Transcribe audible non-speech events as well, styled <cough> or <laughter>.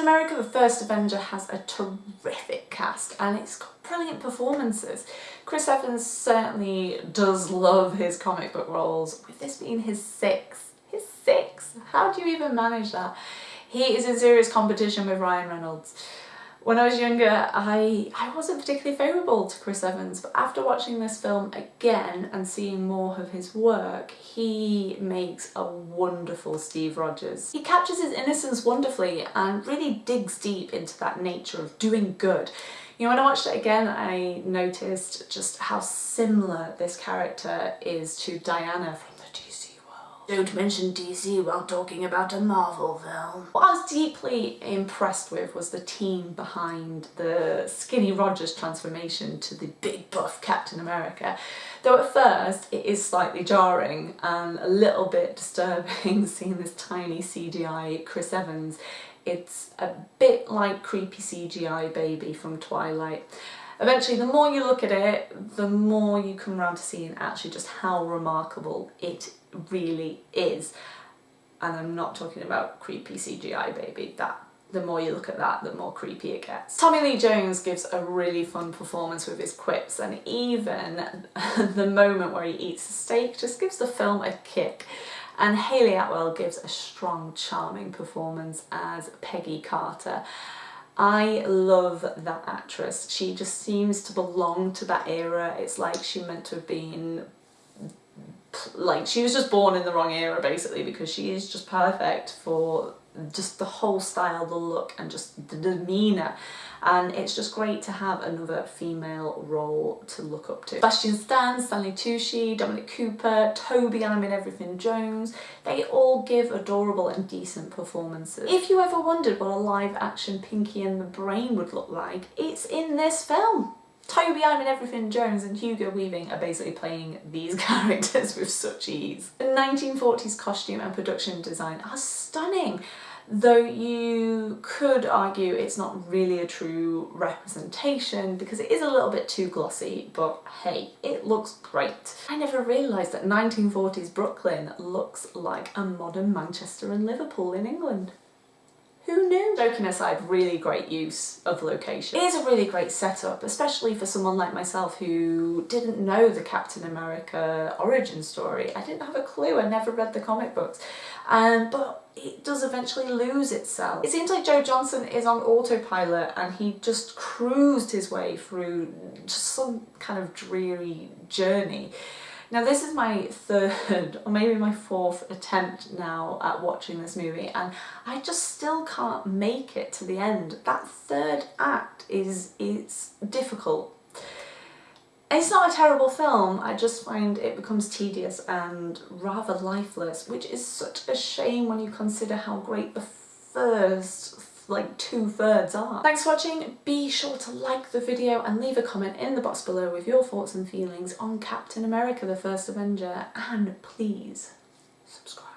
Captain America the First Avenger has a terrific cast and it's got brilliant performances. Chris Evans certainly does love his comic book roles, with this being his sixth. His sixth? How do you even manage that? He is in serious competition with Ryan Reynolds. When I was younger, I, I wasn't particularly favourable to Chris Evans, but after watching this film again and seeing more of his work, he makes a wonderful Steve Rogers. He captures his innocence wonderfully and really digs deep into that nature of doing good. You know, when I watched it again, I noticed just how similar this character is to Diana from don't mention DC while talking about a Marvel film. What I was deeply impressed with was the team behind the Skinny Rogers transformation to the big buff Captain America. Though at first it is slightly jarring and a little bit disturbing <laughs> seeing this tiny CGI Chris Evans. It's a bit like creepy CGI baby from Twilight. Eventually, the more you look at it, the more you come around to seeing actually just how remarkable it really is. And I'm not talking about creepy CGI baby, that the more you look at that, the more creepy it gets. Tommy Lee Jones gives a really fun performance with his quips and even <laughs> the moment where he eats the steak just gives the film a kick. And Hayley Atwell gives a strong, charming performance as Peggy Carter. I love that actress. She just seems to belong to that era. It's like she meant to have been like she was just born in the wrong era basically because she is just perfect for just the whole style, the look and just the demeanour and it's just great to have another female role to look up to. Sebastian Stan, Stanley Tucci, Dominic Cooper, Toby I'm in Everything Jones, they all give adorable and decent performances. If you ever wondered what a live action Pinky and the Brain would look like, it's in this film. Toby I'm in Everything Jones and Hugo Weaving are basically playing these <laughs> characters with such ease. The 1940s costume and production design are stunning though you could argue it's not really a true representation because it is a little bit too glossy, but hey, it looks great. I never realised that 1940s Brooklyn looks like a modern Manchester and Liverpool in England. Who knew? Joking aside, really great use of location. It is a really great setup, especially for someone like myself who didn't know the Captain America origin story. I didn't have a clue, I never read the comic books. Um, but it does eventually lose itself. It seems like Joe Johnston is on autopilot and he just cruised his way through just some kind of dreary journey. Now this is my third or maybe my fourth attempt now at watching this movie and I just still can't make it to the end. That third act is it's difficult. It's not a terrible film, I just find it becomes tedious and rather lifeless, which is such a shame when you consider how great the first like two thirds are. Thanks for watching, be sure to like the video and leave a comment in the box below with your thoughts and feelings on Captain America the First Avenger and please subscribe.